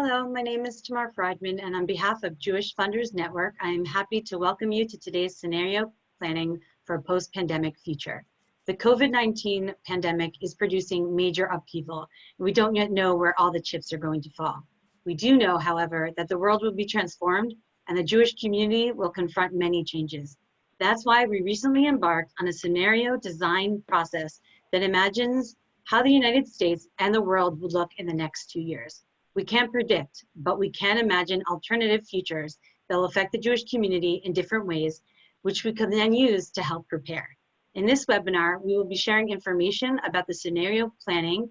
Hello, my name is Tamar Friedman, and on behalf of Jewish Funders Network, I am happy to welcome you to today's scenario planning for a post-pandemic future. The COVID-19 pandemic is producing major upheaval, and we don't yet know where all the chips are going to fall. We do know, however, that the world will be transformed and the Jewish community will confront many changes. That's why we recently embarked on a scenario design process that imagines how the United States and the world would look in the next two years. We can't predict, but we can imagine alternative futures that will affect the Jewish community in different ways, which we can then use to help prepare. In this webinar, we will be sharing information about the scenario planning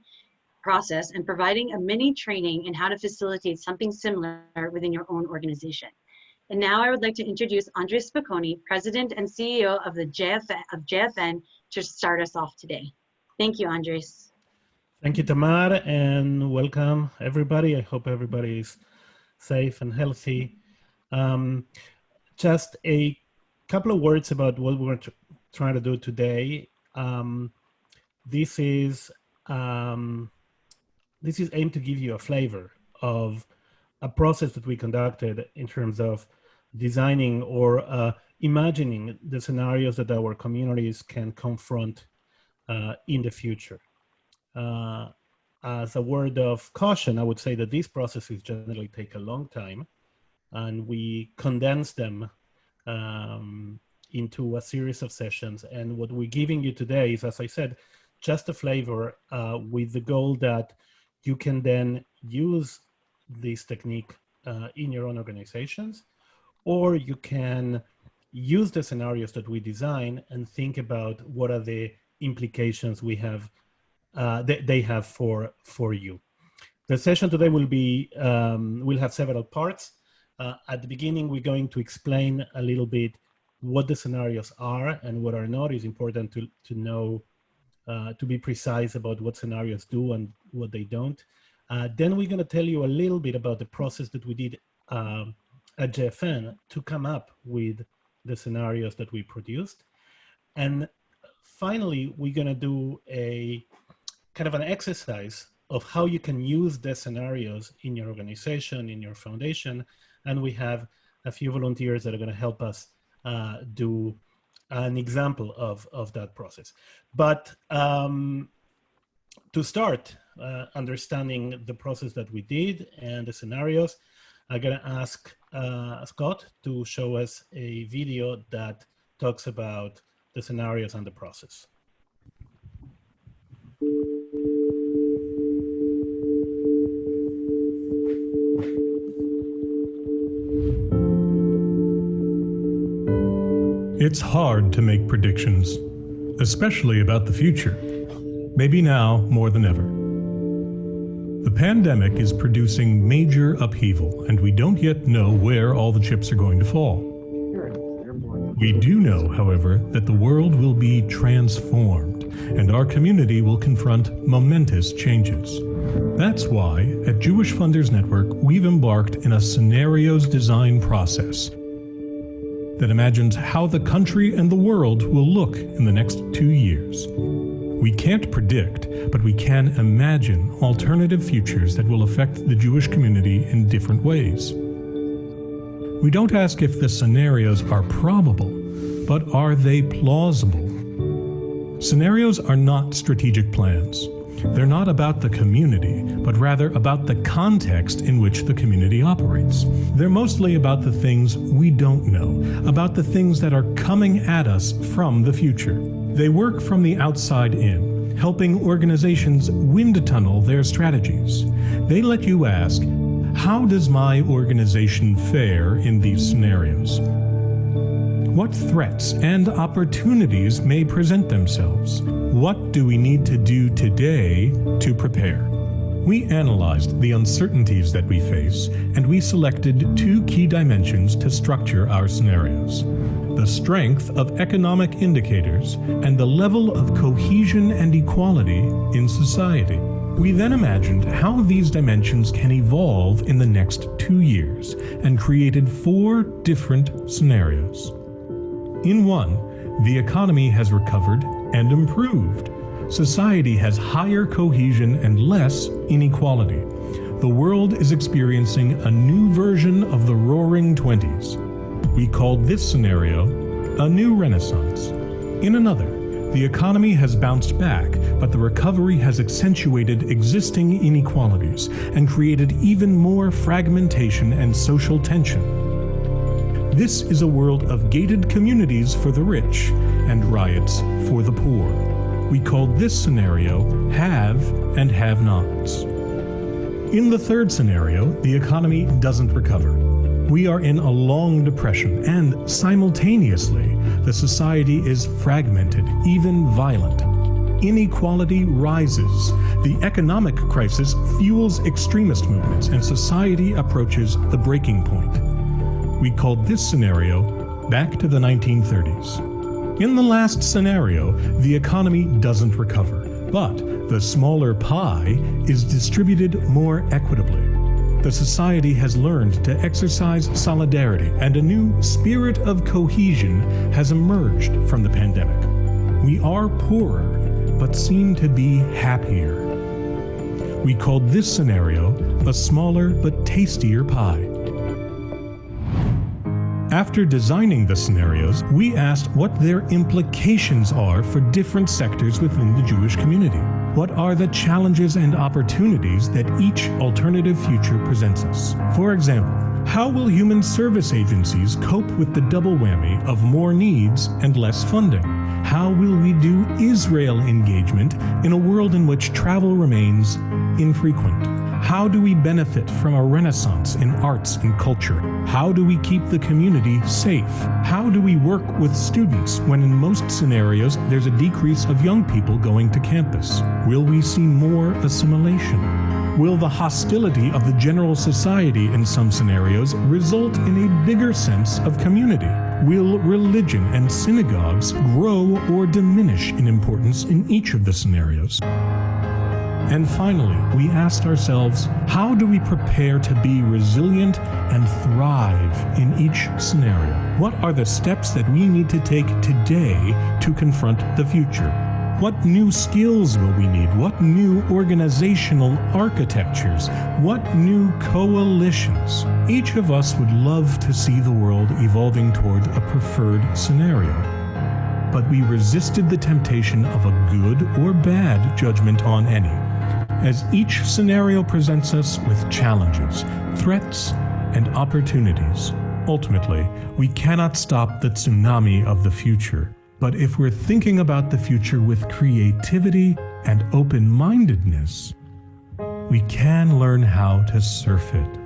process and providing a mini training in how to facilitate something similar within your own organization. And now I would like to introduce Andres Spokoiny, President and CEO of the JFN, of JFN, to start us off today. Thank you, Andres. Thank you, Tamar, and welcome everybody. I hope everybody is safe and healthy. Um, just a couple of words about what we're trying to do today. Um, this is um, this is aimed to give you a flavor of a process that we conducted in terms of designing or uh, imagining the scenarios that our communities can confront uh, in the future. Uh, as a word of caution, I would say that these processes generally take a long time and we condense them um, into a series of sessions. And what we're giving you today is, as I said, just a flavor uh, with the goal that you can then use this technique uh, in your own organizations, or you can use the scenarios that we design and think about what are the implications we have uh, they, they, have for, for you. The session today will be, um, will have several parts. Uh, at the beginning, we're going to explain a little bit what the scenarios are and what are not. It's important to, to know, uh, to be precise about what scenarios do and what they don't. Uh, then we're going to tell you a little bit about the process that we did um, at JFN to come up with the scenarios that we produced. And finally, we're going to do a kind of an exercise of how you can use the scenarios in your organization, in your foundation. And we have a few volunteers that are going to help us uh, do an example of, of that process. But um, to start uh, understanding the process that we did and the scenarios, I'm going to ask uh, Scott to show us a video that talks about the scenarios and the process. It's hard to make predictions, especially about the future. Maybe now more than ever. The pandemic is producing major upheaval, and we don't yet know where all the chips are going to fall. We do know, however, that the world will be transformed, and our community will confront momentous changes. That's why, at Jewish Funders Network, we've embarked in a scenarios design process that imagines how the country and the world will look in the next two years. We can't predict, but we can imagine alternative futures that will affect the Jewish community in different ways. We don't ask if the scenarios are probable, but are they plausible? Scenarios are not strategic plans. They're not about the community, but rather about the context in which the community operates. They're mostly about the things we don't know, about the things that are coming at us from the future. They work from the outside in, helping organizations wind tunnel their strategies. They let you ask, how does my organization fare in these scenarios? What threats and opportunities may present themselves? What do we need to do today to prepare? We analyzed the uncertainties that we face, and we selected two key dimensions to structure our scenarios. The strength of economic indicators and the level of cohesion and equality in society. We then imagined how these dimensions can evolve in the next two years and created four different scenarios. In one, the economy has recovered and improved. Society has higher cohesion and less inequality. the world is experiencing a new version of the roaring 20s. We called this scenario a new renaissance. In another, the economy has bounced back, but the recovery has accentuated existing inequalities and created even more fragmentation and social tension. This is a world of gated communities for the rich and riots for the poor. We called this scenario have and have nots. In the third scenario, the economy doesn't recover. We are in a long depression and simultaneously the society is fragmented, even violent. Inequality rises. The economic crisis fuels extremist movements, and society approaches the breaking point. We called this scenario back to the 1930s. In the last scenario, the economy doesn't recover, but the smaller pie is distributed more equitably the society has learned to exercise solidarity and a new spirit of cohesion has emerged from the pandemic. We are poorer, but seem to be happier. We called this scenario a smaller but tastier pie. After designing the scenarios, we asked what their implications are for different sectors within the Jewish community. What are the challenges and opportunities that each alternative future presents us? For example, how will human service agencies cope with the double whammy of more needs and less funding? How will we do Israel engagement in a world in which travel remains infrequent? How do we benefit from a renaissance in arts and culture? How do we keep the community safe? How do we work with students when in most scenarios there's a decrease of young people going to campus? Will we see more assimilation? Will the hostility of the general society in some scenarios result in a bigger sense of community? Will religion and synagogues grow or diminish in importance in each of the scenarios? And finally, we asked ourselves, how do we prepare to be resilient and thrive in each scenario? What are the steps that we need to take today to confront the future? What new skills will we need? What new organizational architectures? What new coalitions? Each of us would love to see the world evolving toward a preferred scenario. But we resisted the temptation of a good or bad judgment on any as each scenario presents us with challenges, threats, and opportunities. Ultimately, we cannot stop the tsunami of the future. But if we're thinking about the future with creativity and open-mindedness, we can learn how to surf it.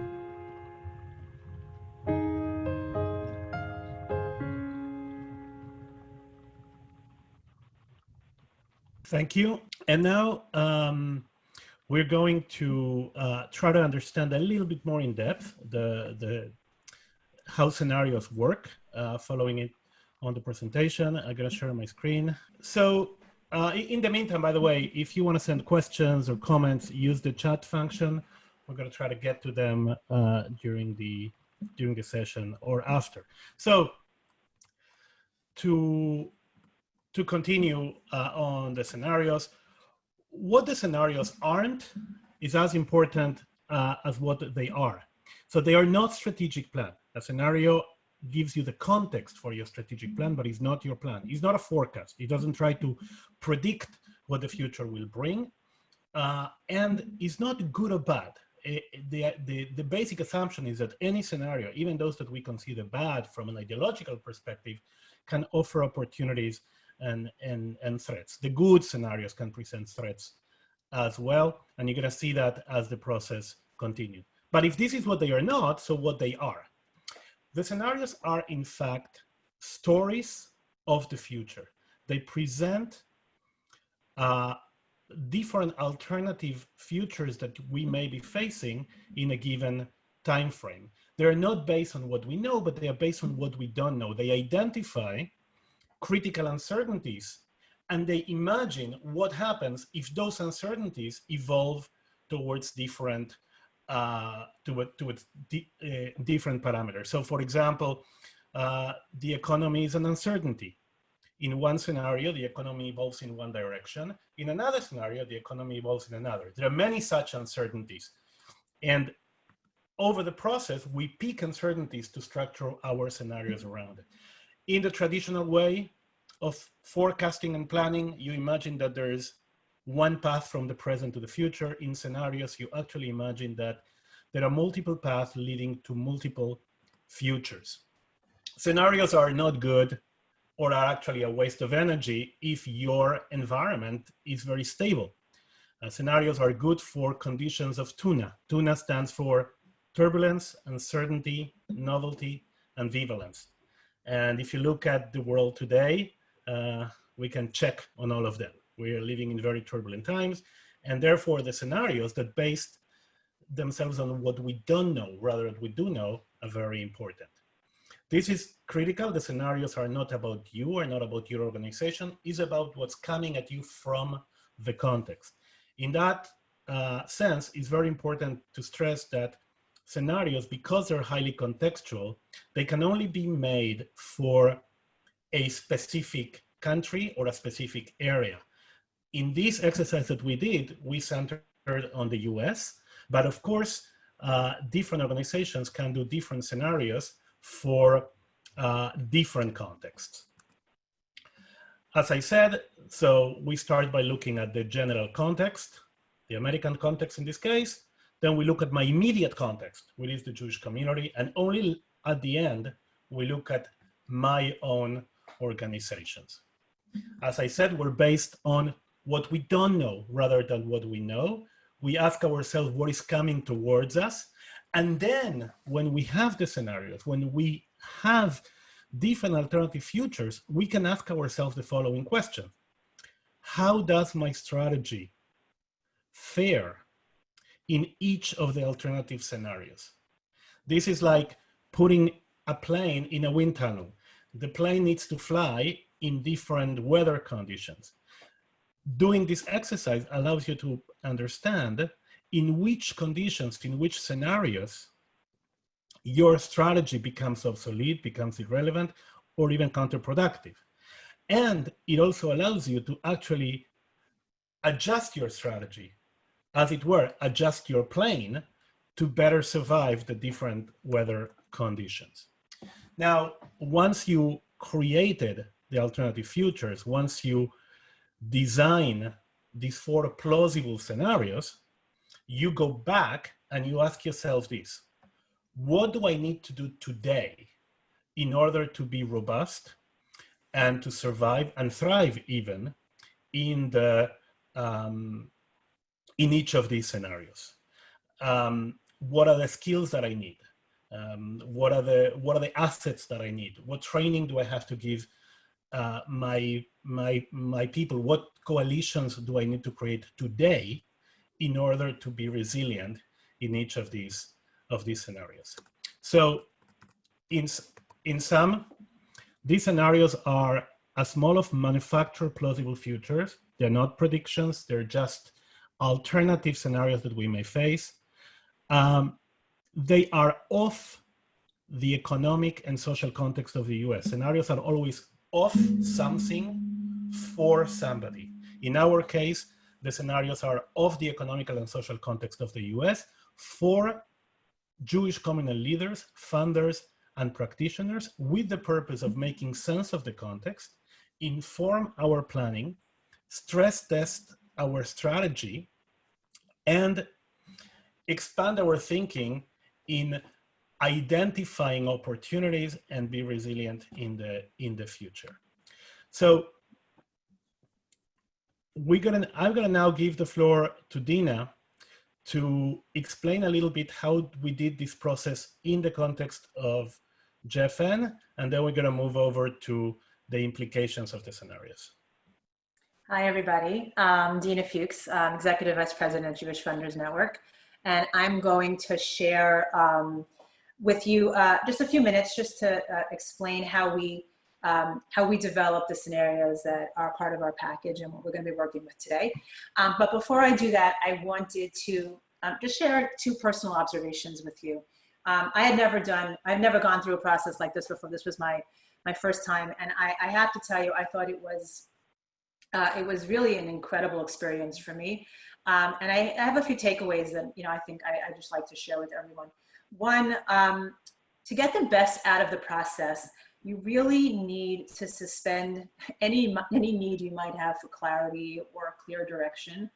Thank you. And now um, we're going to uh, try to understand a little bit more in depth the, the how scenarios work uh, following it on the presentation. I'm gonna share my screen. So uh, in the meantime, by the way, if you wanna send questions or comments, use the chat function. We're gonna try to get to them uh, during, the, during the session or after. So to, to continue uh, on the scenarios, what the scenarios aren't is as important uh, as what they are. So they are not strategic plan. A scenario gives you the context for your strategic plan, but it's not your plan. It's not a forecast. It doesn't try to predict what the future will bring. Uh, and it's not good or bad. It, eh, the, the, the basic assumption is that any scenario, even those that we consider bad from an ideological perspective, can offer opportunities and, and, and threats. The good scenarios can present threats as well, and you're gonna see that as the process continues. But if this is what they are not, so what they are. The scenarios are in fact stories of the future. They present uh, different alternative futures that we may be facing in a given time frame. They're not based on what we know, but they are based on what we don't know. They identify critical uncertainties and they imagine what happens if those uncertainties evolve towards different uh, to, towards di uh, different parameters. So for example, uh, the economy is an uncertainty. In one scenario, the economy evolves in one direction. In another scenario, the economy evolves in another. There are many such uncertainties. And over the process, we pick uncertainties to structure our scenarios around it. In the traditional way of forecasting and planning, you imagine that there is one path from the present to the future. In scenarios, you actually imagine that there are multiple paths leading to multiple futures. Scenarios are not good or are actually a waste of energy if your environment is very stable. Uh, scenarios are good for conditions of tuna. Tuna stands for turbulence, uncertainty, novelty, and ambivalence. And if you look at the world today, uh, we can check on all of them. We are living in very turbulent times, and therefore the scenarios that based themselves on what we don't know rather than we do know are very important. This is critical. The scenarios are not about you or not about your organization. It's about what's coming at you from the context. In that uh, sense, it's very important to stress that scenarios, because they're highly contextual, they can only be made for a specific country or a specific area. In this exercise that we did, we centered on the US, but of course, uh, different organizations can do different scenarios for uh, different contexts. As I said, so we start by looking at the general context, the American context in this case, then we look at my immediate context, which is the Jewish community, and only at the end, we look at my own organizations. As I said, we're based on what we don't know rather than what we know. We ask ourselves what is coming towards us. And then when we have the scenarios, when we have different alternative futures, we can ask ourselves the following question. How does my strategy fare in each of the alternative scenarios. This is like putting a plane in a wind tunnel. The plane needs to fly in different weather conditions. Doing this exercise allows you to understand in which conditions, in which scenarios, your strategy becomes obsolete, becomes irrelevant, or even counterproductive. And it also allows you to actually adjust your strategy as it were, adjust your plane to better survive the different weather conditions. Now, once you created the alternative futures, once you design these four plausible scenarios, you go back and you ask yourself this, what do I need to do today in order to be robust and to survive and thrive even in the um, in each of these scenarios. Um, what are the skills that I need? Um, what are the what are the assets that I need? What training do I have to give uh, my my my people? What coalitions do I need to create today in order to be resilient in each of these of these scenarios? So, in in sum, these scenarios are a small of manufactured plausible futures. They're not predictions. They're just alternative scenarios that we may face. Um, they are off the economic and social context of the US. Scenarios are always off something for somebody. In our case, the scenarios are of the economical and social context of the US for Jewish communal leaders, funders, and practitioners with the purpose of making sense of the context, inform our planning, stress test our strategy, and expand our thinking in identifying opportunities and be resilient in the in the future. So we're gonna I'm gonna now give the floor to Dina to explain a little bit how we did this process in the context of JFN, and then we're gonna move over to the implications of the scenarios. Hi, everybody. Um, Dina Fuchs, um, Executive Vice President of Jewish Funders Network. And I'm going to share um, with you uh, just a few minutes just to uh, explain how we, um, how we develop the scenarios that are part of our package and what we're going to be working with today. Um, but before I do that, I wanted to um, just share two personal observations with you. I had never done, I've never gone through a process like this before. This was my, my first time. And I, I have to tell you, I thought it was uh, it was really an incredible experience for me. Um, and I, I, have a few takeaways that, you know, I think I, I just like to share with everyone. One, um, to get the best out of the process, you really need to suspend any, any need you might have for clarity or a clear direction.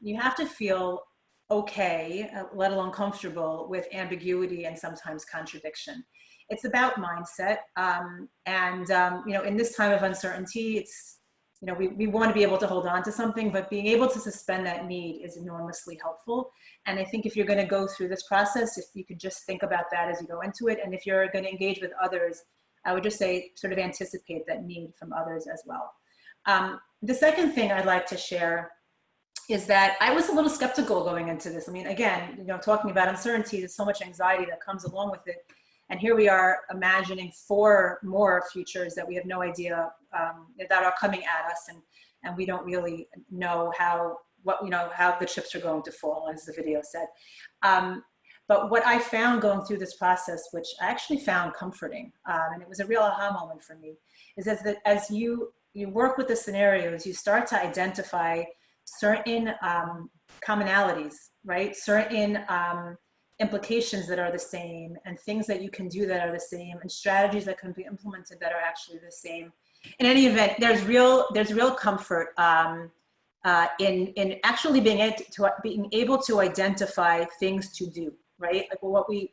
You have to feel okay, uh, let alone comfortable with ambiguity and sometimes contradiction. It's about mindset. Um, and, um, you know, in this time of uncertainty, it's, you know, we, we want to be able to hold on to something, but being able to suspend that need is enormously helpful. And I think if you're going to go through this process, if you could just think about that as you go into it, and if you're going to engage with others, I would just say sort of anticipate that need from others as well. Um, the second thing I'd like to share is that I was a little skeptical going into this. I mean, again, you know, talking about uncertainty, there's so much anxiety that comes along with it. And here we are imagining four more futures that we have no idea um, that are coming at us. And, and we don't really know how, what, you know, how the chips are going to fall, as the video said. Um, but what I found going through this process, which I actually found comforting, um, and it was a real aha moment for me, is as, that as you, you work with the scenarios, you start to identify certain um, commonalities, right? Certain um, implications that are the same and things that you can do that are the same and strategies that can be implemented that are actually the same. In any event, there's real, there's real comfort um, uh, in, in actually being, able to, being able to identify things to do, right? Like what we,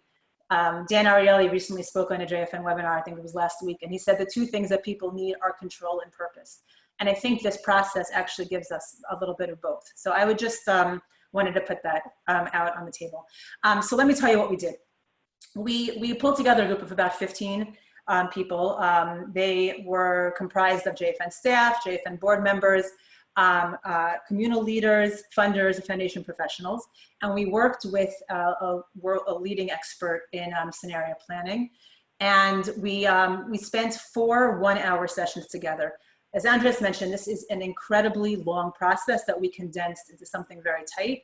um, Dan Ariely recently spoke on a JFN webinar, I think it was last week, and he said the two things that people need are control and purpose. And I think this process actually gives us a little bit of both. So I would just um, wanted to put that um, out on the table. Um, so let me tell you what we did. We, we pulled together a group of about 15 um, people. Um, they were comprised of JFN staff, JFN board members, um, uh, communal leaders, funders, and foundation professionals. And we worked with uh, a, a, leading expert in um, scenario planning. And we, we spent four one hour sessions together. As Andres mentioned, this is an incredibly long process that we condensed into something very tight.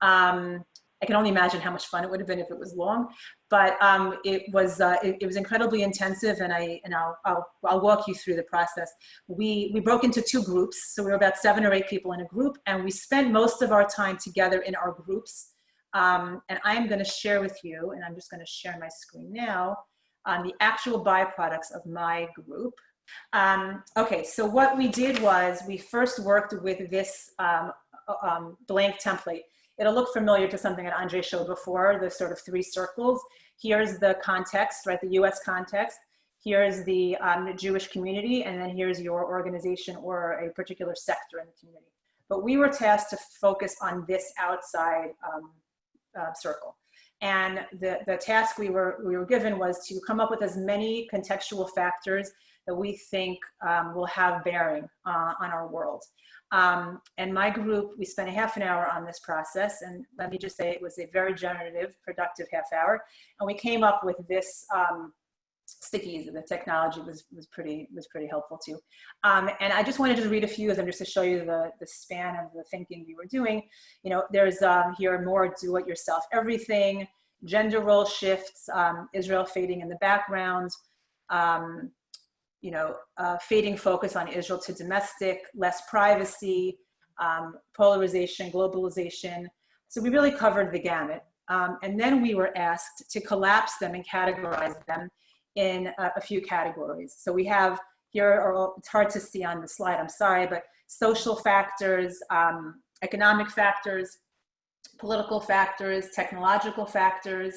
Um, I can only imagine how much fun it would have been if it was long, but um, it was uh, it, it, was incredibly intensive, and I and I'll, I'll, I'll walk you through the process. We we broke into two groups, so we were about seven or eight people in a group, and we spent most of our time together in our groups. Um, and I'm going to share with you, and I'm just going to share my screen now, on the actual byproducts of my group. Um, okay, so what we did was we first worked with this um, uh, um, blank template. It'll look familiar to something that Andre showed before, the sort of three circles. Here's the context, right, the US context. Here's the um, Jewish community, and then here's your organization or a particular sector in the community. But we were tasked to focus on this outside um, uh, circle. And the, the task we were, we were given was to come up with as many contextual factors that we think um, will have bearing uh, on our world. Um, and my group, we spent a half an hour on this process. And let me just say it was a very generative, productive half hour. And we came up with this um, stickies. The technology was, was, pretty, was pretty helpful too. Um, and I just wanted to read a few of them just to show you the, the span of the thinking we were doing. You know, there's um, here more do-it-yourself everything, gender role shifts, um, Israel fading in the background, um, you know, uh, fading focus on Israel to domestic, less privacy, um, polarization, globalization. So we really covered the gamut. Um, and then we were asked to collapse them and categorize them in a, a few categories. So we have here, or it's hard to see on the slide, I'm sorry, but social factors, um, economic factors, political factors, technological factors,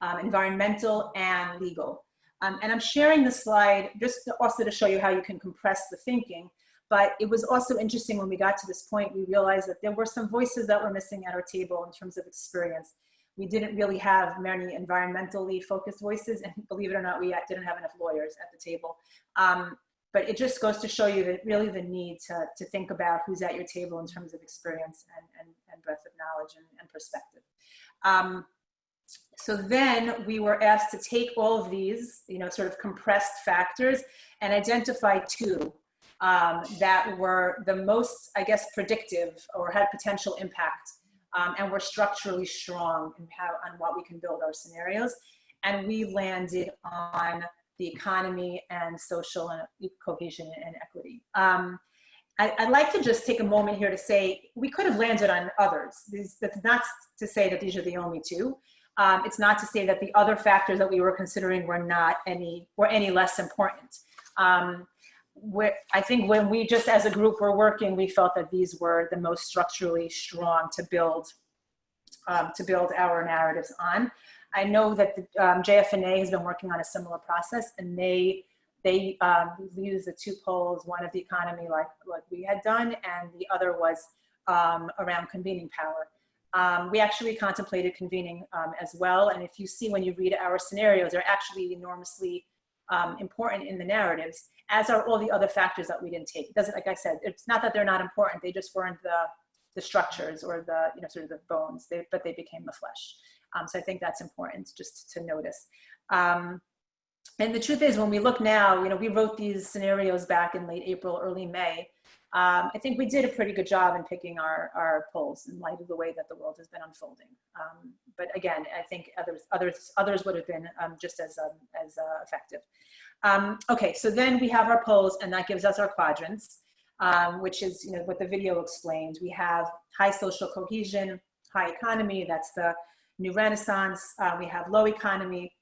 um, environmental and legal. Um, and I'm sharing the slide just to also to show you how you can compress the thinking. But it was also interesting when we got to this point, we realized that there were some voices that were missing at our table in terms of experience. We didn't really have many environmentally focused voices, and believe it or not, we didn't have enough lawyers at the table. Um, but it just goes to show you that really the need to, to think about who's at your table in terms of experience and, and, and breadth of knowledge and, and perspective. Um, so then we were asked to take all of these, you know, sort of compressed factors and identify two um, that were the most, I guess, predictive or had potential impact um, and were structurally strong in how, on what we can build our scenarios. And we landed on the economy and social and cohesion and equity. Um, I, would like to just take a moment here to say we could have landed on others. That's not to say that these are the only two. Um, it's not to say that the other factors that we were considering were not any were any less important. Um, I think when we just as a group were working, we felt that these were the most structurally strong to build um, to build our narratives on. I know that the um, JFNA has been working on a similar process, and they they um, used the two poles, one of the economy like, like we had done, and the other was um, around convening power. Um, we actually contemplated convening um, as well, and if you see when you read our scenarios, they're actually enormously um, important in the narratives, as are all the other factors that we didn't take. It doesn't, like I said, it's not that they're not important, they just weren't the, the structures or the, you know, sort of the bones, they, but they became the flesh. Um, so I think that's important just to notice. Um, and the truth is, when we look now, you know, we wrote these scenarios back in late April, early May. Um, I think we did a pretty good job in picking our, our poles in light of the way that the world has been unfolding. Um, but again, I think others, others, others would have been um, just as, um, as uh, effective. Um, okay, so then we have our poles and that gives us our quadrants, um, which is you know, what the video explains. We have high social cohesion, high economy, that's the new renaissance. Uh, we have low economy,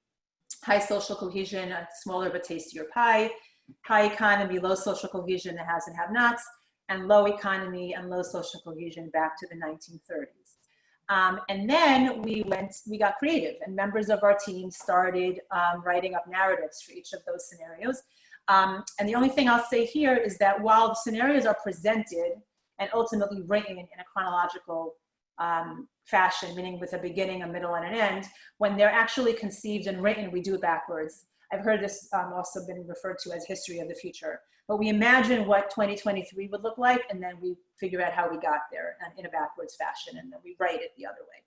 high social cohesion, a smaller but tastier pie, high economy, low social cohesion, the has and have nots, and low economy and low social cohesion back to the 1930s. Um, and then we went, we got creative and members of our team started um, writing up narratives for each of those scenarios. Um, and the only thing I'll say here is that while the scenarios are presented and ultimately written in a chronological um, fashion, meaning with a beginning, a middle, and an end, when they're actually conceived and written, we do it backwards. I've heard this um, also been referred to as history of the future. But we imagine what 2023 would look like, and then we figure out how we got there in a backwards fashion, and then we write it the other way.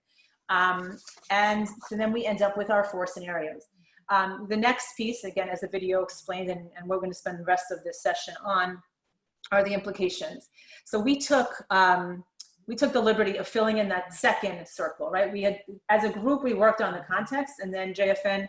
Um, and so then we end up with our four scenarios. Um, the next piece, again, as the video explained, and, and we're going to spend the rest of this session on, are the implications. So we took um, we took the liberty of filling in that second circle, right? We had, as a group, we worked on the context and then JFN,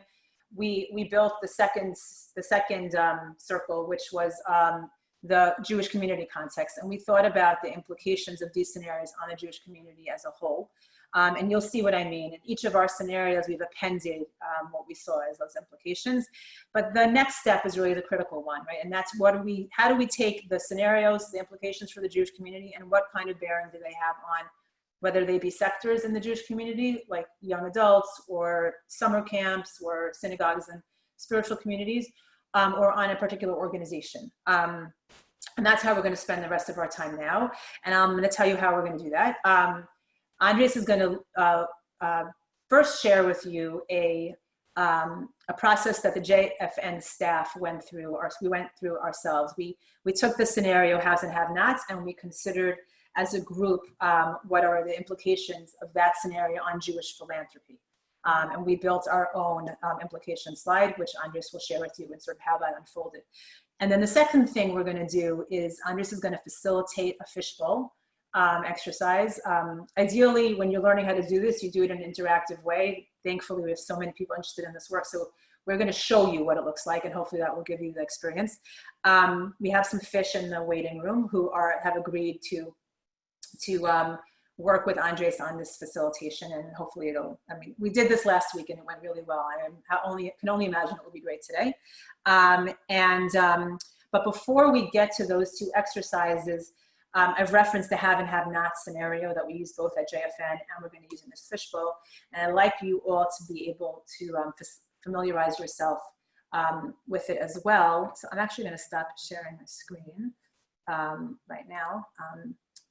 we, we built the second, the second um, circle, which was um, the Jewish community context. And we thought about the implications of these scenarios on the Jewish community as a whole. Um, and you'll see what I mean. In each of our scenarios, we've appended um, what we saw as those implications. But the next step is really the critical one, right? And that's what do we, how do we take the scenarios, the implications for the Jewish community, and what kind of bearing do they have on whether they be sectors in the Jewish community, like young adults or summer camps or synagogues and spiritual communities, um, or on a particular organization. Um, and that's how we're going to spend the rest of our time now. And I'm going to tell you how we're going to do that. Um, Andres is going to uh, uh, first share with you a, um, a process that the JFN staff went through, or we went through ourselves. We, we took the scenario haves and have-nots and we considered as a group um, what are the implications of that scenario on Jewish philanthropy. Um, and we built our own um, implication slide, which Andres will share with you and sort of how that unfolded. And then the second thing we're gonna do is Andres is gonna facilitate a fishbowl um, exercise. Um, ideally, when you're learning how to do this, you do it in an interactive way. Thankfully, we have so many people interested in this work. So we're going to show you what it looks like, and hopefully that will give you the experience. Um, we have some fish in the waiting room who are have agreed to to um, work with Andres on this facilitation, and hopefully it'll. I mean, we did this last week and it went really well. I only can only imagine it will be great today. Um, and um, but before we get to those two exercises, um, I've referenced the have and have not scenario that we use both at JFN and we're going to use in this fishbowl. And I'd like you all to be able to um, familiarize yourself um, with it as well. So I'm actually going to stop sharing my screen um, right now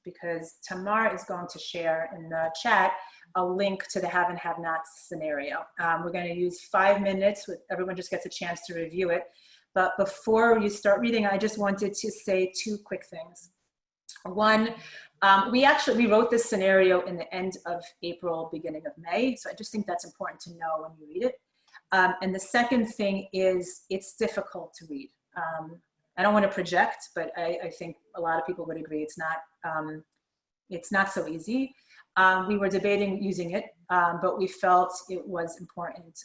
because Tamar is going to share in the chat a link to the have and have not scenario. Um, we're going to use five minutes with everyone just gets a chance to review it. But before you start reading, I just wanted to say two quick things. One, um, we actually, we wrote this scenario in the end of April, beginning of May. So I just think that's important to know when you read it. Um, and the second thing is it's difficult to read. Um, I don't want to project, but I, I, think a lot of people would agree it's not, um, it's not so easy. Um, we were debating using it, um, but we felt it was important.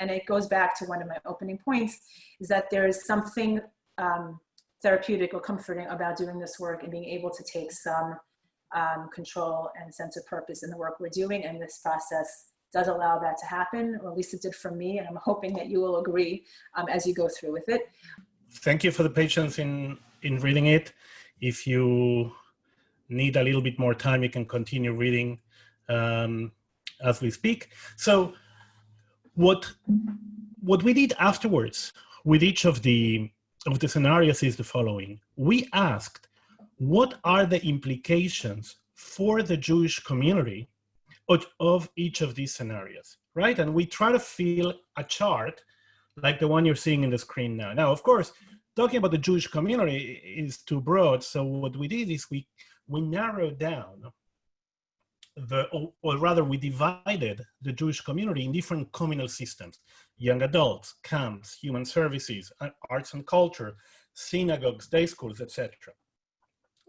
and it goes back to one of my opening points, is that there is something therapeutic or comforting about doing this work and being able to take some um, control and sense of purpose in the work we're doing. And this process does allow that to happen, or at least it did for me. And I'm hoping that you will agree um, as you go through with it. Thank you for the patience in, in reading it. If you need a little bit more time, you can continue reading um, as we speak. So what, what we did afterwards with each of the, of the scenarios is the following. We asked, what are the implications for the Jewish community of, of each of these scenarios, right? And we try to fill a chart like the one you're seeing in the screen now. Now, of course, talking about the Jewish community is too broad. So what we did is we, we narrowed down the, or, or, rather we divided the Jewish community in different communal systems, young adults, camps, human services, arts and culture, synagogues, day schools, etc.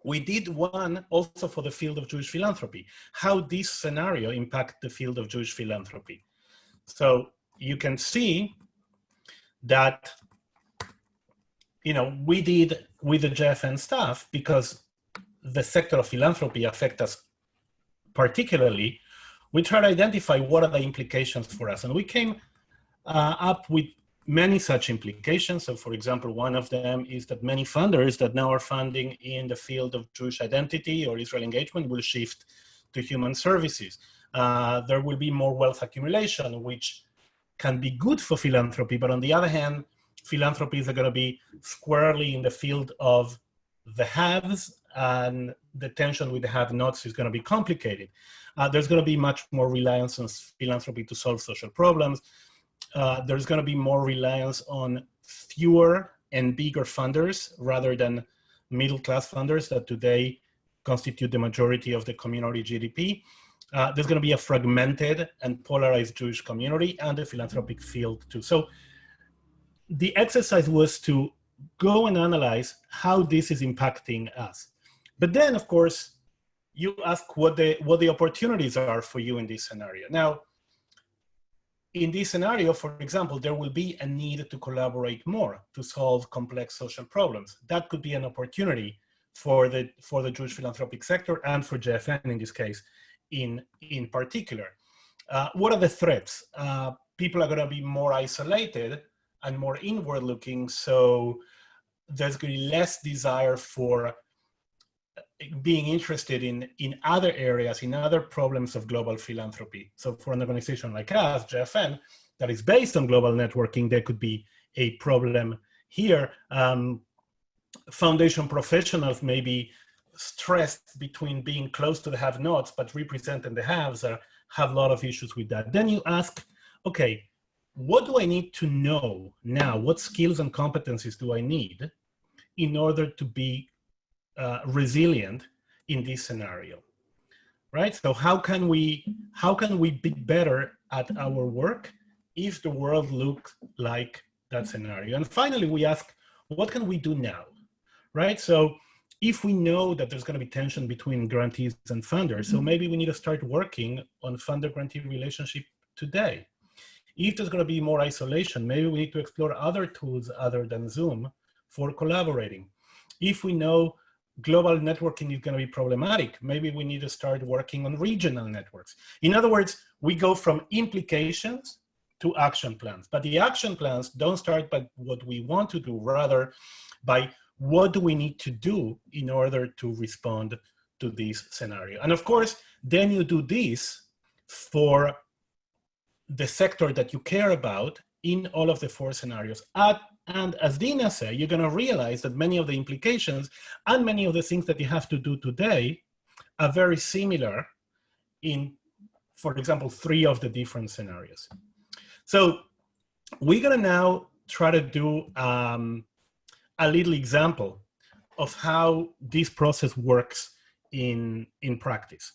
We did one also for the field of Jewish philanthropy, how this scenario impact the field of Jewish philanthropy. So you can see that, you know, we did with the JFN staff because the sector of philanthropy affect us particularly, we try to identify what are the implications for us. And we came uh, up with many such implications. So for example, one of them is that many funders that now are funding in the field of Jewish identity or Israel engagement will shift to human services. Uh, there will be more wealth accumulation, which can be good for philanthropy, but on the other hand, philanthropies are gonna be squarely in the field of the haves and the tension with the have-nots is gonna be complicated. Uh, there's gonna be much more reliance on philanthropy to solve social problems uh, there's going to be more reliance on fewer and bigger funders rather than middle class funders that today constitute the majority of the community GDP. Uh, there's going to be a fragmented and polarized Jewish community and a philanthropic field too. So the exercise was to go and analyze how this is impacting us. But then, of course, you ask what the, what the opportunities are for you in this scenario. Now, in this scenario, for example, there will be a need to collaborate more to solve complex social problems. That could be an opportunity for the, for the Jewish philanthropic sector and for JFN in this case in, in particular. Uh, what are the threats? Uh, people are gonna be more isolated and more inward looking, so there's gonna be less desire for being interested in, in other areas, in other problems of global philanthropy. So for an organization like us, JFN, that is based on global networking, there could be a problem here. Um, foundation professionals may be stressed between being close to the have-nots, but representing the haves are, have a lot of issues with that. Then you ask, okay, what do I need to know now? What skills and competencies do I need in order to be uh, resilient in this scenario, right? So how can we how can we be better at our work if the world looks like that scenario? And finally, we ask, what can we do now, right? So if we know that there's going to be tension between grantees and funders, so mm-hmm. maybe we need to start working on funder-grantee relationship today. If there's going to be more isolation, maybe we need to explore other tools other than Zoom for collaborating. If we know global networking is going to be problematic. Maybe we need to start working on regional networks. In other words, we go from implications to action plans. But the action plans don't start by what we want to do, rather by what do we need to do in order to respond to this scenario. And of course, then you do this for the sector that you care about in all of the four scenarios at and as Dina said, you're going to realize that many of the implications and many of the things that you have to do today are very similar in, for example, three of the different scenarios. So we're going to now try to do um, a little example of how this process works in, in practice.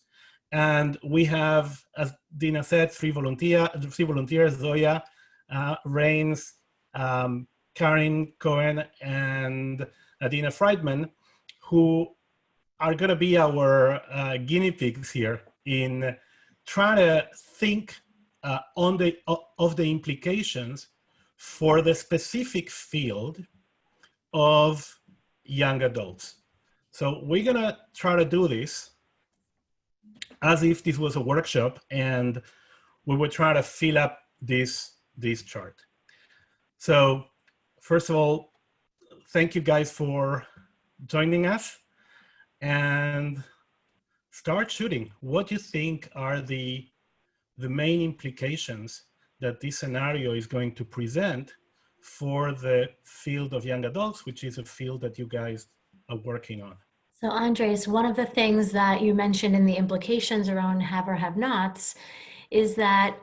And we have, as Dina said, three, volunteer, three volunteers, Zoya, uh, Rains, um, Karen Cohen and Adina Friedman, who are going to be our uh, guinea pigs here in trying to think uh, on the of the implications for the specific field of young adults. So we're gonna try to do this as if this was a workshop and we would try to fill up this, this chart. So first of all, thank you guys for joining us and start shooting. What do you think are the, the main implications that this scenario is going to present for the field of young adults, which is a field that you guys are working on? So Andres, one of the things that you mentioned in the implications around have or have nots is that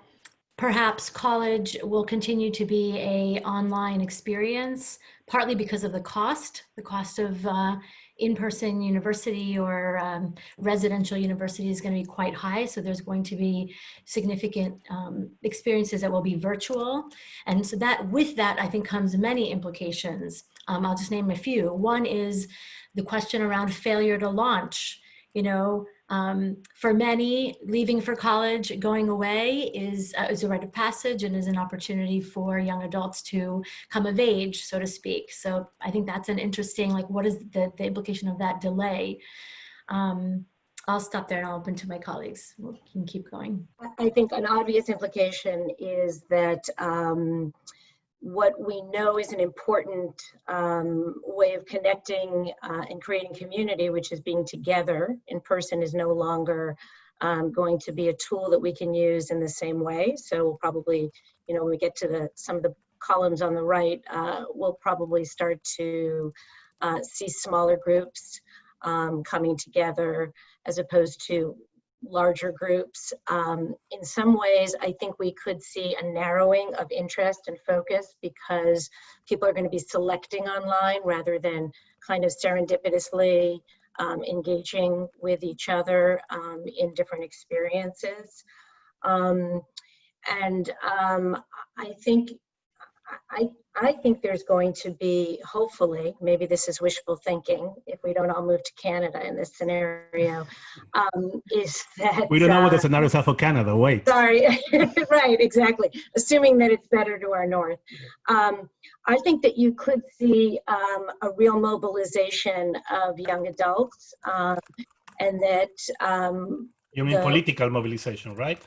perhaps college will continue to be a online experience, partly because of the cost, the cost of uh, in-person university or um, residential university is going to be quite high. So there's going to be significant um, experiences that will be virtual. And so that with that, I think comes many implications. Um, I'll just name a few. One is the question around failure to launch. You know, um, for many, leaving for college, going away is, uh, is a rite of passage and is an opportunity for young adults to come of age, so to speak. So I think that's an interesting, like, what is the, the implication of that delay? Um, I'll stop there and I'll open to my colleagues. We can keep going. I think an obvious implication is that um, what we know is an important um, way of connecting uh, and creating community, which is being together in person, is no longer um, going to be a tool that we can use in the same way. So we'll probably, you know, when we get to the some of the columns on the right, uh, we'll probably start to uh, see smaller groups um, coming together as opposed to larger groups. Um, in some ways, I think we could see a narrowing of interest and focus because people are going to be selecting online rather than kind of serendipitously um, engaging with each other um, in different experiences. Um, and um, I think I, I think there's going to be, hopefully, maybe this is wishful thinking, if we don't all move to Canada in this scenario, um, is that- We don't know what the uh, scenarios are for Canada, wait. Sorry, right, exactly. Assuming that it's better to our north. Um, I think that you could see um, a real mobilization of young adults um, and that um, You mean the- political mobilization, right?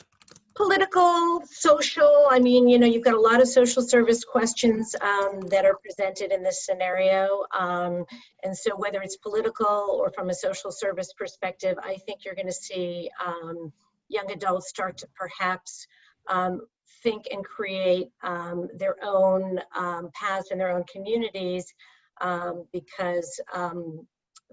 Political, social, I mean, you know, you've got a lot of social service questions um, that are presented in this scenario. Um, and so whether it's political or from a social service perspective, I think you're gonna see um, young adults start to perhaps um, think and create um, their own um, paths in their own communities because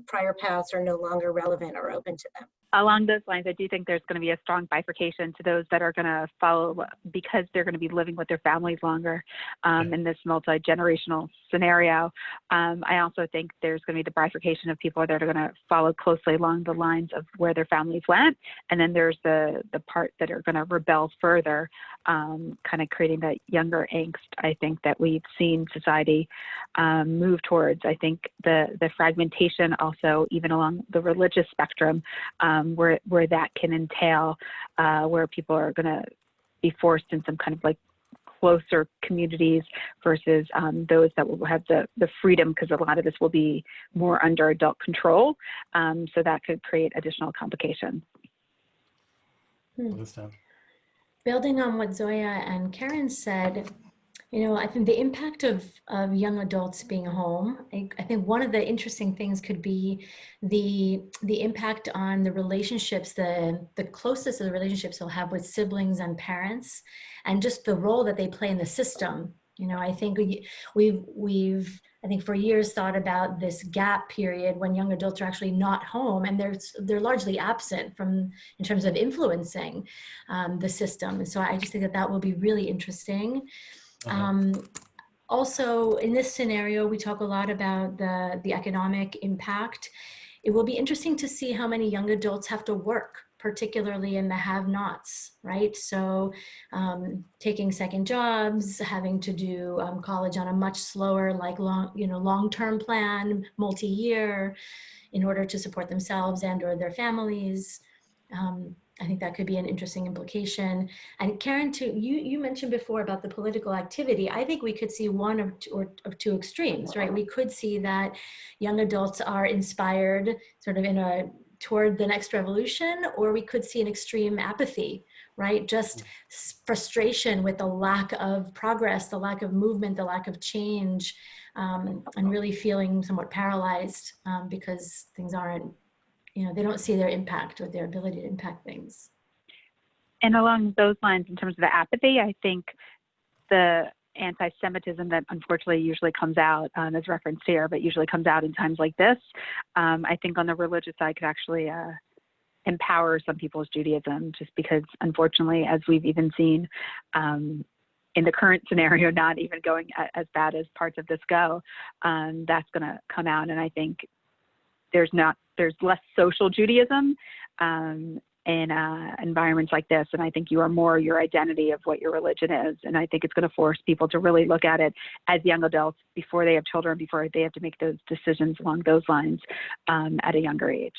prior paths are no longer relevant or open to them. Along those lines, I do think there's going to be a strong bifurcation to those that are going to follow because they're going to be living with their families longer um, in this multi generational scenario. Um, I also think there's going to be the bifurcation of people that are going to follow closely along the lines of where their families went, and then there's the the part that are going to rebel further, um, kind of creating that younger angst. I think that we've seen society um, move towards. I think the the fragmentation also even along the religious spectrum um, where where that can entail, uh, where people are going to be forced in some kind of like closer communities versus um, those that will have the the freedom because a lot of this will be more under adult control. Um, so that could create additional complications. Understand. Building on what Zoya and Karen said, you know, I think the impact of, of young adults being home, I, I think one of the interesting things could be the, the impact on the relationships, the, the closest of the relationships they'll have with siblings and parents, and just the role that they play in the system. You know, I think we, we've, we've, I think for years thought about this gap period when young adults are actually not home and they're, they're largely absent from, in terms of influencing um, the system. And so I just think that that will be really interesting. Uh-huh. Um, also, in this scenario, we talk a lot about the, the economic impact. It will be interesting to see how many young adults have to work, particularly in the have-nots, right? So um, taking second jobs, having to do um, college on a much slower, like long, you know, long-term plan, multi-year, in order to support themselves and or their families. Um, I think that could be an interesting implication. And Karen, too, you, you mentioned before about the political activity. I think we could see one of two, or, of two extremes, right? We could see that young adults are inspired sort of in a toward the next revolution, or we could see an extreme apathy, right? Just frustration with the lack of progress, the lack of movement, the lack of change, um, and really feeling somewhat paralyzed um, because things aren't you know, they don't see their impact or their ability to impact things. And along those lines, in terms of the apathy, I think the anti-Semitism that unfortunately usually comes out um, as referenced here, but usually comes out in times like this, um, I think on the religious side could actually uh, empower some people's Judaism, just because unfortunately, as we've even seen um, in the current scenario, not even going as bad as parts of this go, um, that's going to come out. And I think there's not there's less social Judaism um, in uh, environments like this, and I think you are more your identity of what your religion is, and I think it's going to force people to really look at it as young adults before they have children, before they have to make those decisions along those lines um, at a younger age.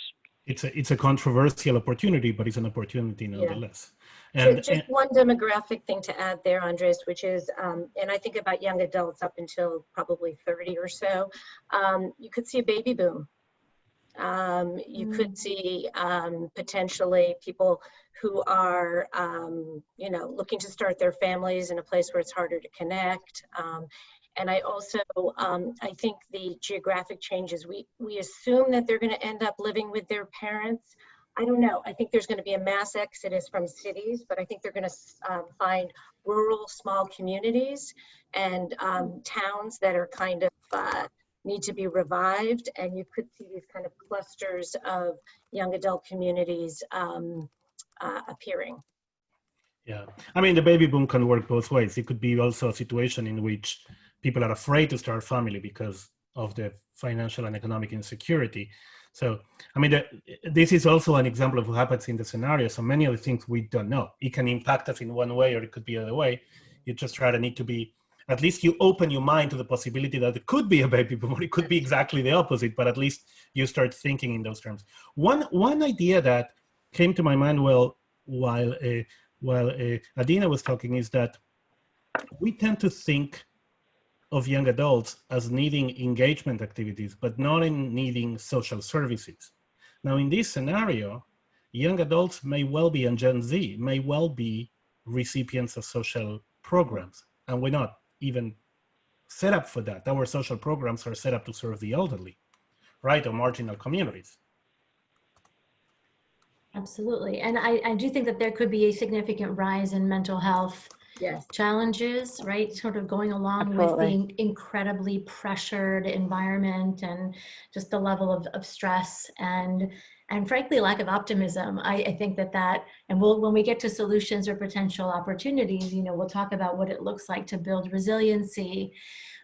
It's a it's a controversial opportunity, but it's an opportunity nonetheless. Yeah. And, just, just one demographic thing to add there, Andres, which is, um, and I think about young adults up until probably 30 or so, um, you could see a baby boom um, you mm. could see um, potentially people who are, um, you know, looking to start their families in a place where it's harder to connect. Um, and I also, um, I think the geographic changes, we, we assume that they're going to end up living with their parents. I don't know. I think there's going to be a mass exodus from cities, but I think they're going to um, find rural, small communities and towns that are kind of uh, need to be revived and you could see these kind of clusters of young adult communities um, uh, appearing. Yeah, I mean the baby boom can work both ways. It could be also a situation in which people are afraid to start family because of the financial and economic insecurity. So, I mean, the, this is also an example of what happens in the scenario. So many of the things we don't know. It can impact us in one way or it could be the other way. You just try to need to be at least you open your mind to the possibility that it could be a baby boom or it could be exactly the opposite, but at least you start thinking in those terms. One, one idea that came to my mind well, while, uh, while uh, Adina was talking is that we tend to think of young adults as needing engagement activities, but not in needing social services. Now, in this scenario, young adults may well be, and Gen Z may well be recipients of social programs, and we're not even set up for that. Our social programs are set up to serve the elderly, right, or marginal communities. Absolutely. And I, I do think that there could be a significant rise in mental health yes. challenges, right? Sort of going along Absolutely. with the incredibly pressured environment and just the level of, of stress and and frankly lack of optimism I, I, think that that and we'll when we get to solutions or potential opportunities you know we'll talk about what it looks like to build resiliency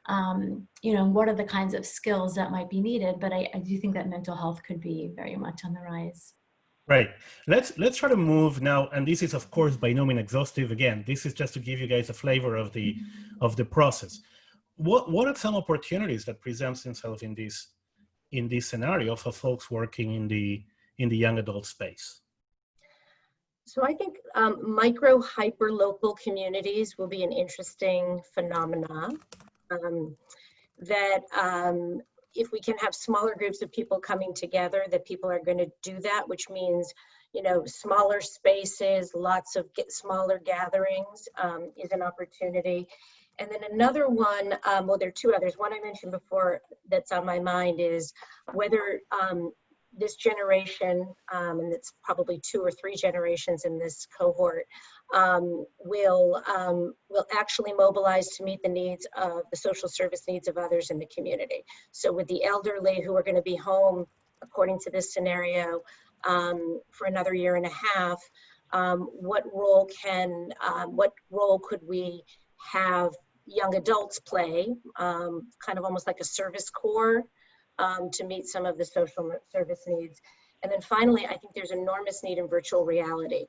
um, you know what are the kinds of skills that might be needed but I, I do think that mental health could be very much on the rise Right. Let's let's try to move now, and this is of course by no means exhaustive. Again, this is just to give you guys a flavor of the of the process. What what are some opportunities that presents themselves in this in this scenario for folks working in the in the young adult space? So I think um, micro hyper local communities will be an interesting phenomena. Um, that um, if we can have smaller groups of people coming together, that people are going to do that, which means you know smaller spaces, lots of smaller gatherings um, is an opportunity. And then another one, um, well, there are two others. One I mentioned before that's on my mind is whether um, this generation, um, and it's probably two or three generations in this cohort, um, will, um, will actually mobilize to meet the needs of the social service needs of others in the community. So with the elderly who are gonna be home, according to this scenario, um, for another year and a half, um, what role can, um, what role could we have young adults play, kind of almost like a service corps um, to meet some of the social service needs. And then finally, I think there's enormous need in virtual reality.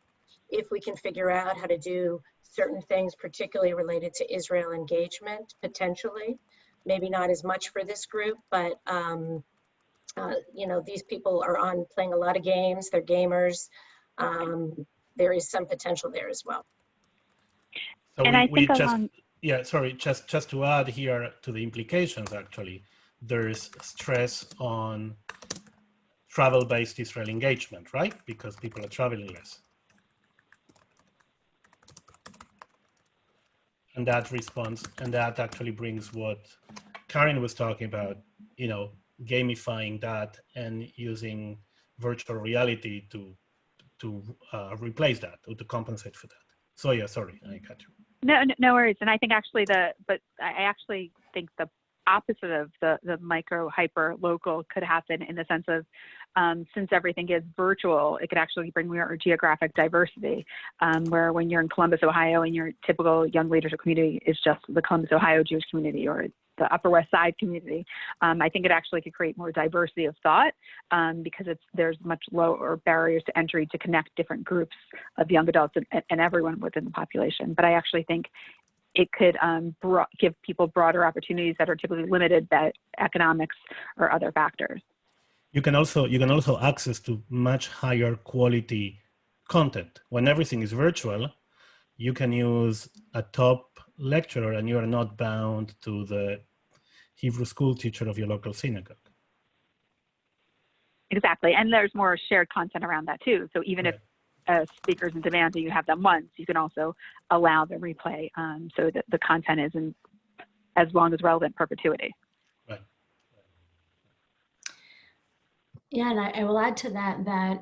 If we can figure out how to do certain things, particularly related to Israel engagement, potentially, maybe not as much for this group, but um, uh, you know, these people are on playing a lot of games, they're gamers. Um, there is some potential there as well. So And we, I we think just, along- yeah, sorry, just, just to add here to the implications, actually, there's stress on travel-based Israel engagement, right? Because people are traveling less. And that response, and that actually brings what Karen was talking about, you know, gamifying that and using virtual reality to to uh, replace that or to compensate for that. So yeah, sorry, I cut you. No, no, worries. And I think actually the, but I actually think the opposite of the, the micro hyper local could happen in the sense of um, since everything is virtual, it could actually bring more geographic diversity. Um, where when you're in Columbus, Ohio, and your typical young leadership community is just the Columbus, Ohio Jewish community or the Upper West Side community, um, I think it actually could create more diversity of thought um, because it's there's much lower barriers to entry to connect different groups of young adults and, and everyone within the population. But I actually think it could um, bro- give people broader opportunities that are typically limited by economics or other factors. You can also you can also access to much higher quality content. When everything is virtual, you can use a top lecturer and you are not bound to the Hebrew school teacher of your local synagogue. Exactly, and there's more shared content around that too. So even if a speaker's in demand and you have them once, you can also allow the replay um, so that the content is in as long as relevant perpetuity. Right. Yeah, and I, I will add to that that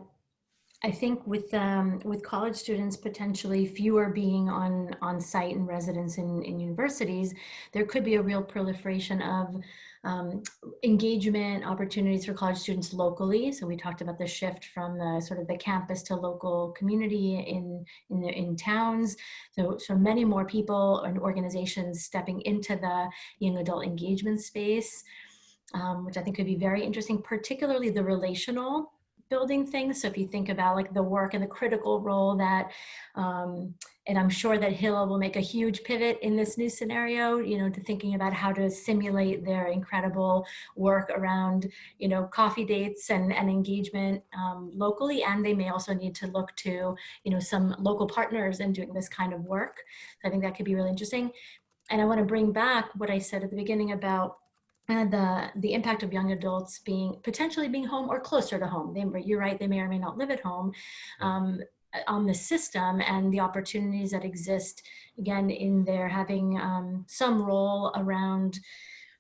I think with um, with college students potentially fewer being on on site and residence in, in universities, there could be a real proliferation of um, engagement opportunities for college students locally. So we talked about the shift from the sort of the campus to local community in in in towns. So so many more people and organizations stepping into the young adult engagement space um, which I think could be very interesting, particularly the relational building things. So if you think about like the work and the critical role that, um, and I'm sure that Hillel will make a huge pivot in this new scenario, you know, to thinking about how to simulate their incredible work around, you know, coffee dates and, and engagement um, locally. And they may also need to look to, you know, some local partners in doing this kind of work. So I think that could be really interesting. And I want to bring back what I said at the beginning about and the the impact of young adults being potentially being home or closer to home. They, you're right; they may or may not live at home. Um, on the system and the opportunities that exist again in there having um, some role around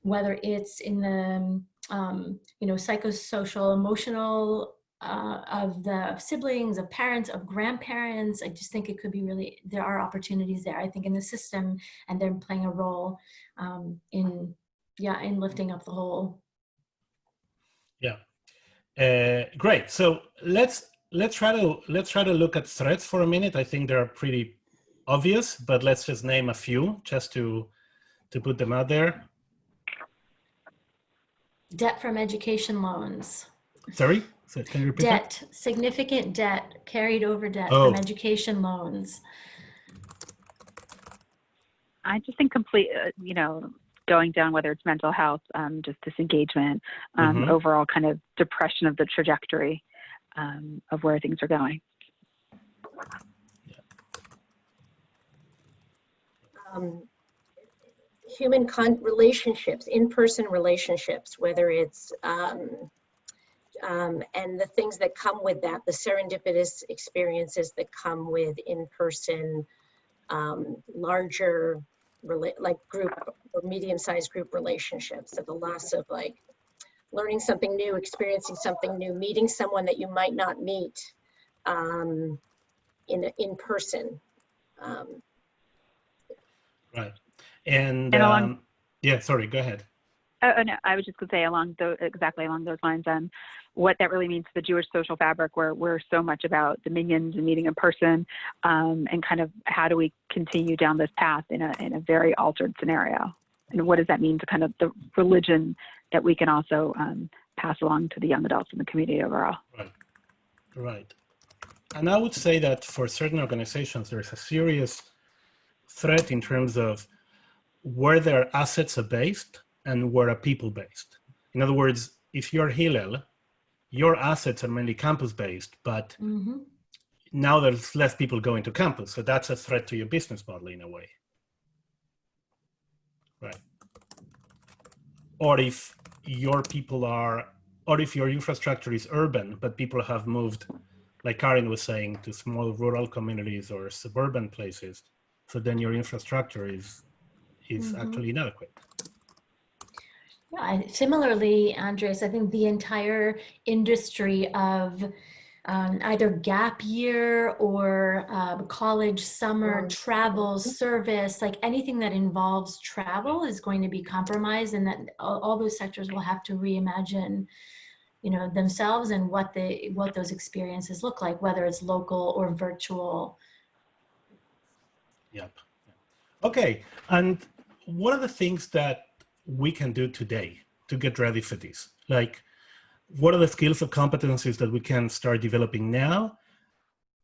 whether it's in the um, you know psychosocial emotional uh, of the siblings of parents of grandparents i just think it could be really there are opportunities there i think in the system and they're playing a role um, in yeah, in lifting up the whole. Yeah, uh, great. So let's let's try to let's try to look at threats for a minute. I think they're pretty obvious, but let's just name a few just to to put them out there. Debt from education loans. Sorry, so can you repeat debt, that? significant debt, carried over debt oh. from education loans. I just think complete, uh, you know, going down, whether it's mental health, um, just disengagement, um, mm-hmm. overall kind of depression of the trajectory um, of where things are going. Um, human con- relationships, in-person relationships, whether it's um, um, and the things that come with that, the serendipitous experiences that come with in-person, larger like group or medium-sized group relationships so the loss of like learning something new experiencing something new meeting someone that you might not meet um, in in person um, right. And, and along, um, yeah sorry go ahead Oh, oh, no, I was just going to say along those, exactly along those lines, um, what that really means to the Jewish social fabric, where we're so much about dominions and meeting in person, um, and kind of how do we continue down this path in a in a very altered scenario, and what does that mean to kind of the religion that we can also um, pass along to the young adults in the community overall. Right, right, and I would say that for certain organizations, there's a serious threat in terms of where their assets are based and where are people based. In other words, if you're Hillel, your assets are mainly campus based, but mm-hmm. now there's less people going to campus. So that's a threat to your business model in a way. Right. Or if your people are, or if your infrastructure is urban, but people have moved, like Karin was saying, to small rural communities or suburban places. So then your infrastructure is, is mm -hmm. actually inadequate. Yeah, similarly, Andres, I think the entire industry of um, either gap year or uh, college summer travel service like anything that involves travel is going to be compromised and that all, all, those sectors will have to reimagine you know themselves and what they what those experiences look like whether it's local or virtual. Yep. Okay and one of the things that we can do today to get ready for this. Like what are the skills or competencies that we can start developing now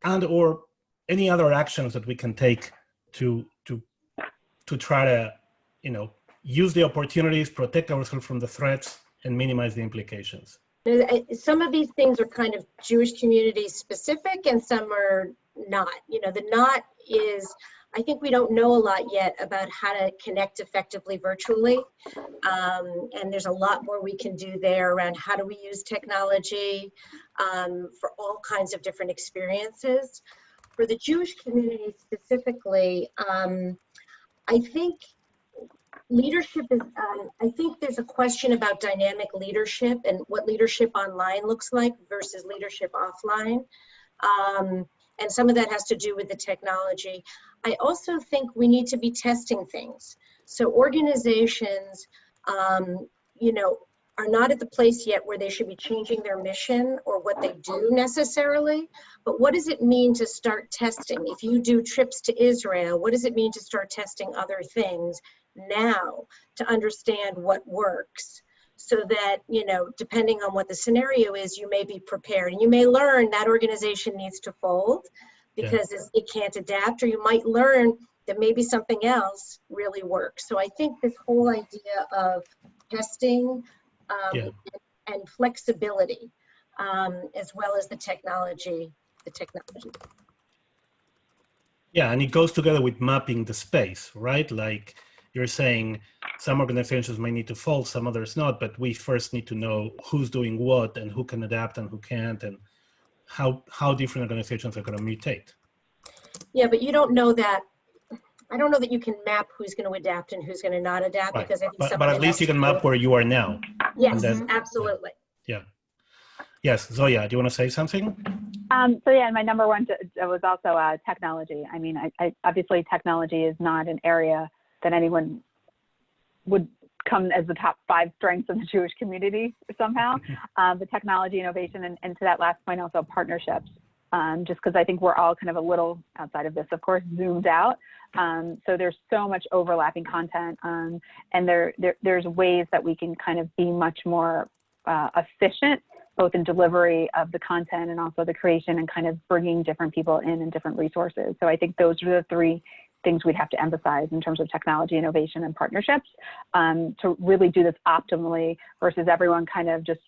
and or any other actions that we can take to to to try to you know use the opportunities protect ourselves from the threats and minimize the implications? Some of these things are kind of jewish community specific and some are not. You know the not is I think we don't know a lot yet about how to connect effectively virtually. Um, and there's a lot more we can do there around how do we use technology um, for all kinds of different experiences. For the Jewish community specifically, um, I think leadership is, um, I think there's a question about dynamic leadership and what leadership online looks like versus leadership offline. Um, and some of that has to do with the technology. I also think we need to be testing things. So organizations, um, you know, are not at the place yet where they should be changing their mission or what they do necessarily, but what does it mean to start testing? If you do trips to Israel, what does it mean to start testing other things now to understand what works? So that, you know, depending on what the scenario is, you may be prepared. And you may learn that organization needs to fold because yeah. it can't adapt, or you might learn that maybe something else really works. So I think this whole idea of testing um, yeah. and flexibility, um, as well as the technology, the technology. Yeah, and it goes together with mapping the space, right? Like you're saying some organizations may need to fold, some others not, but we first need to know who's doing what and who can adapt and who can't and how, how different organizations are going to mutate. Yeah, but you don't know that. I don't know that you can map who's going to adapt and who's going to not adapt right. because I think but, but at least you can map where you are now. Yes, then, absolutely. Yeah. Yes, Zoya, do you want to say something? Um, so yeah, my number one was also uh, technology. I mean, I, I, obviously technology is not an area that anyone would come as the top five strengths of the Jewish community somehow. Um, the technology, innovation, and, and, to that last point, also partnerships. Um, just because I think we're all kind of a little outside of this, of course, zoomed out. Um, so there's so much overlapping content, um, and there, there, there's ways that we can kind of be much more uh, efficient, both in delivery of the content and also the creation and kind of bringing different people in and different resources. So I think those are the three things we'd have to emphasize in terms of technology innovation and partnerships um, to really do this optimally versus everyone kind of just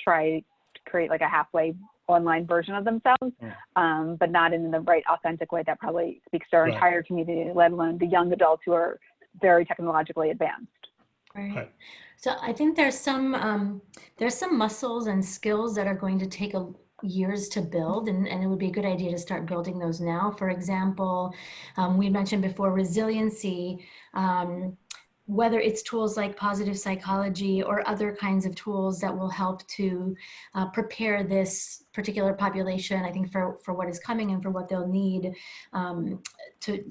try to create like a halfway online version of themselves, um, but not in the right authentic way that probably speaks to our right. entire community, let alone the young adults who are very technologically advanced. Right. right. So I think there's some um, there's some muscles and skills that are going to take a years to build and, and it would be a good idea to start building those now. For example, um, we mentioned before resiliency, um, whether it's tools like positive psychology or other kinds of tools that will help to uh, prepare this particular population, I think for, for what is coming and for what they'll need um, to,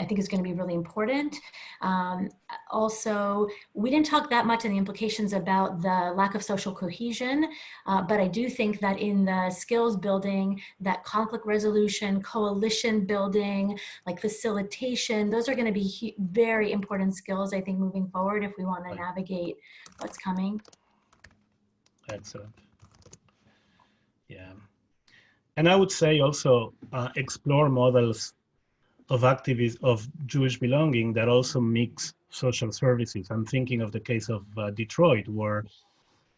I think is going to be really important. Um, also, we didn't talk that much in the implications about the lack of social cohesion, uh, but I do think that in the skills building, that conflict resolution, coalition building, like facilitation, those are going to be very important skills, I think, moving forward if we want to navigate what's coming. Excellent. Yeah. And I would say also uh, explore models of activists of Jewish belonging that also mix social services. I'm thinking of the case of uh, Detroit, where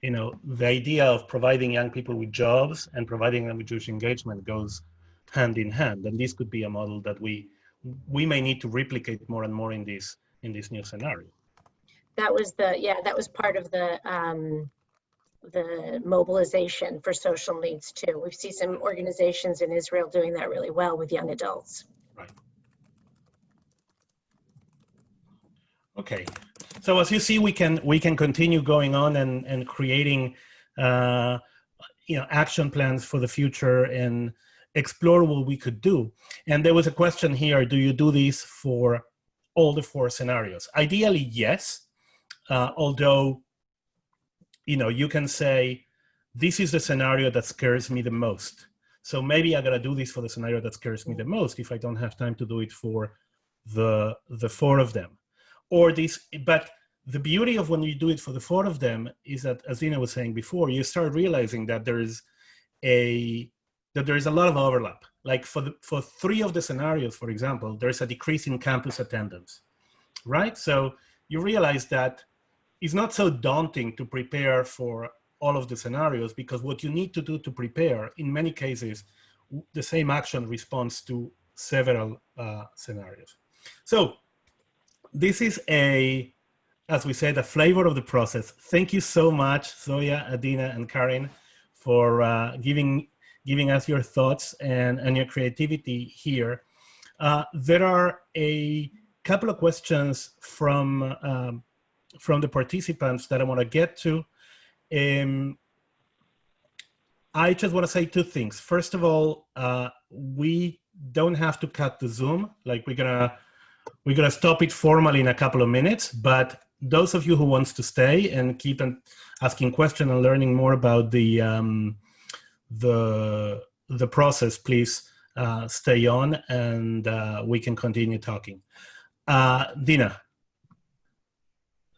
you know the idea of providing young people with jobs and providing them with Jewish engagement goes hand in hand. And this could be a model that we we may need to replicate more and more in this in this new scenario. That was the, yeah, that was part of the, um, the mobilization for social needs too. We see some organizations in Israel doing that really well with young adults. Okay, so as you see, we can we can continue going on and and creating, uh, you know, action plans for the future and explore what we could do. And there was a question here: Do you do this for all the four scenarios? Ideally, yes. Uh, although, you know, you can say, this is the scenario that scares me the most. So maybe I gotta do this for the scenario that scares me the most if I don't have time to do it for the the four of them or this, but the beauty of when you do it for the four of them is that, as Dina was saying before, you start realizing that there is a that there is a lot of overlap. Like for the for three of the scenarios, for example, there's a decrease in campus attendance, right? So you realize that it's not so daunting to prepare for all of the scenarios because what you need to do to prepare, in many cases, the same action responds to several uh, scenarios. So this is a, as we said, a flavor of the process. Thank you so much, Zoya, Adina, and Karin, for uh, giving giving us your thoughts and, and your creativity here. Uh, there are a couple of questions from um, from the participants that I want to get to. Um, I just want to say two things. First of all, uh, we don't have to cut the Zoom. Like we're gonna we're going to stop it formally in a couple of minutes, but those of you who wants to stay and keep on asking questions and learning more about the um, the the process, please uh, stay on and uh, we can continue talking. Uh, Dina.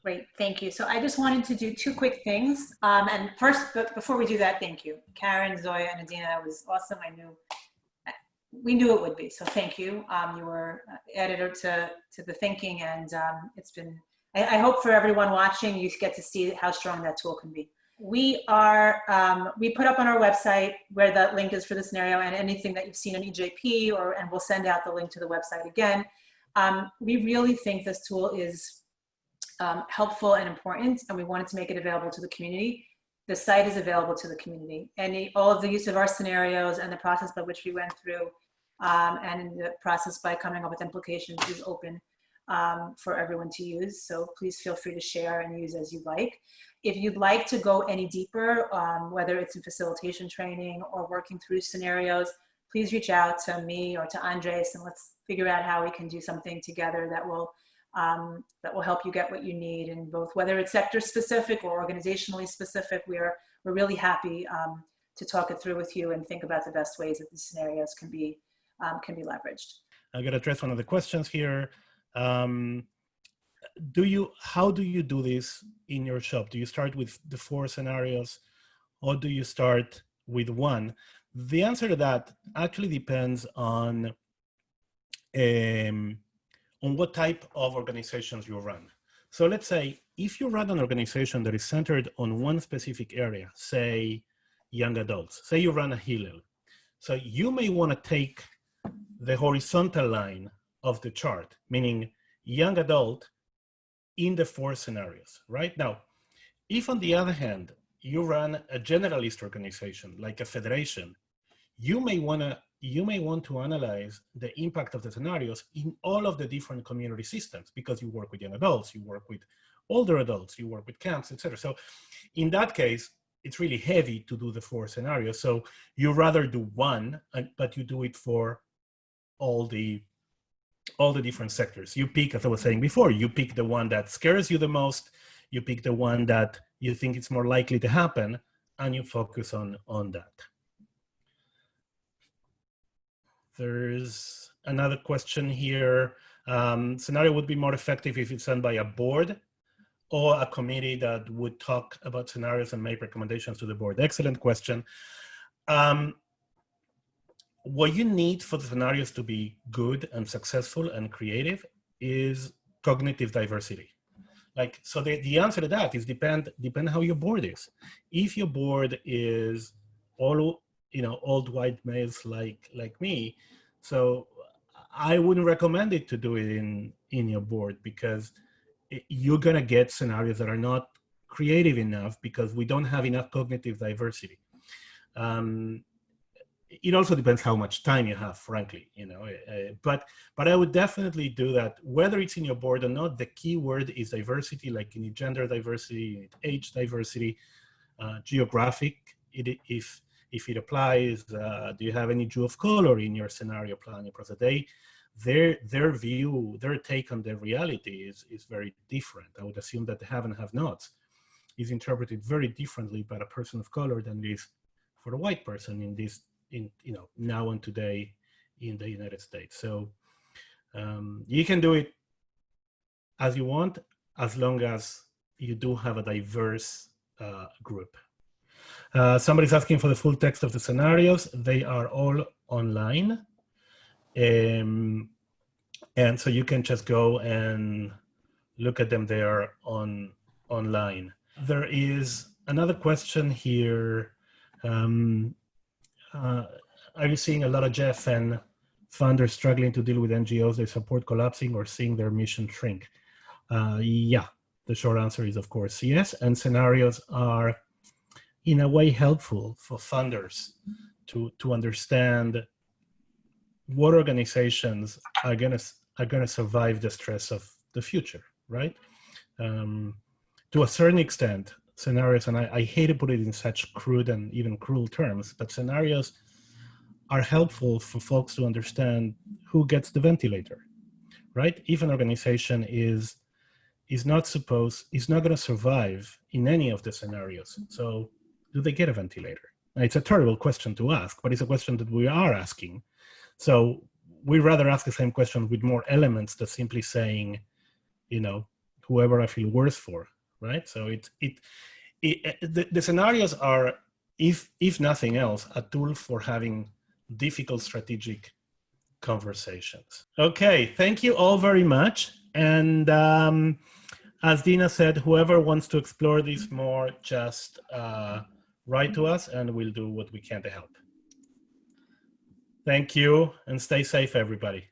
Great, thank you. So I just wanted to do two quick things. Um, and first, before we do that, thank you. Karen, Zoya, and Adina, it was awesome. I knew we knew it would be. So thank you. Um, you were editor to, to the thinking and um, it's been, I, I, hope for everyone watching, you get to see how strong that tool can be. We are, um, we put up on our website where that link is for the scenario and anything that you've seen on EJP or, and we'll send out the link to the website again. Um, we really think this tool is um, helpful and important and we wanted to make it available to the community the site is available to the community. Any, all of the use of our scenarios and the process by which we went through um, and in the process by coming up with implications is open um, for everyone to use. So please feel free to share and use as you like. If you'd like to go any deeper, um, whether it's in facilitation training or working through scenarios, please reach out to me or to Andres and let's figure out how we can do something together that will um, that will help you get what you need and both whether it's sector specific or organizationally specific. We're we're really happy um, to talk it through with you and think about the best ways that these scenarios can be um, can be leveraged. I'm going to address one of the questions here. Um, do you, how do you do this in your shop? Do you start with the four scenarios or do you start with one? The answer to that actually depends on, um, on what type of organizations you run. So let's say if you run an organization that is centered on one specific area, say young adults, say you run a Hillel. So you may want to take the horizontal line of the chart, meaning young adult in the four scenarios, right? Now, if on the other hand, you run a generalist organization like a federation, you may wanna you may want to analyze the impact of the scenarios in all of the different community systems because you work with young adults, you work with older adults, you work with camps, etc. So in that case, it's really heavy to do the four scenarios. So you rather do one, but you do it for all the all the different sectors. You pick, as I was saying before, you pick the one that scares you the most, you pick the one that you think it's more likely to happen, and you focus on, on that. There's another question here. Um, scenario would be more effective if it's done by a board or a committee that would talk about scenarios and make recommendations to the board. Excellent question. Um, what you need for the scenarios to be good and successful and creative is cognitive diversity. Like, so the, the answer to that is depend, depend how your board is. If your board is all, you know, old white males like like me. So I wouldn't recommend it to do it in in your board because you're gonna get scenarios that are not creative enough because we don't have enough cognitive diversity. Um, it also depends how much time you have, frankly, you know, uh, but, but I would definitely do that, whether it's in your board or not, the key word is diversity, like you need gender diversity, age diversity, uh, geographic, it, if, if it applies, uh, do you have any Jew of color in your scenario planning process? They, their, their view, their take on the reality is, is very different. I would assume that the have and have nots is interpreted very differently by a person of color than it is for a white person in this in you know now and today in the United States. So um, you can do it as you want, as long as you do have a diverse uh, group. Uh, somebody's asking for the full text of the scenarios. They are all online. Um, and so you can just go and look at them there on online. There is another question here. Um, uh, are you seeing a lot of JFN funders struggling to deal with NGOs they support collapsing or seeing their mission shrink? Uh, yeah, the short answer is of course yes. And scenarios are in a way helpful for funders to, to understand what organizations are gonna, are gonna survive the stress of the future, right? Um, to a certain extent, scenarios, and I, I hate to put it in such crude and even cruel terms, but scenarios are helpful for folks to understand who gets the ventilator, right? If an organization is is not supposed, is not going to survive in any of the scenarios. So do they get a ventilator? Now, it's a terrible question to ask, but it's a question that we are asking. So we rather ask the same question with more elements than simply saying, you know, whoever I feel worse for right? So it, it, it eh, the, the scenarios are, if, if nothing else, a tool for having difficult strategic conversations. Okay, thank you all very much. And um, as Dina said, whoever wants to explore this more, just uh, write to us and we'll do what we can to help. Thank you and stay safe, everybody.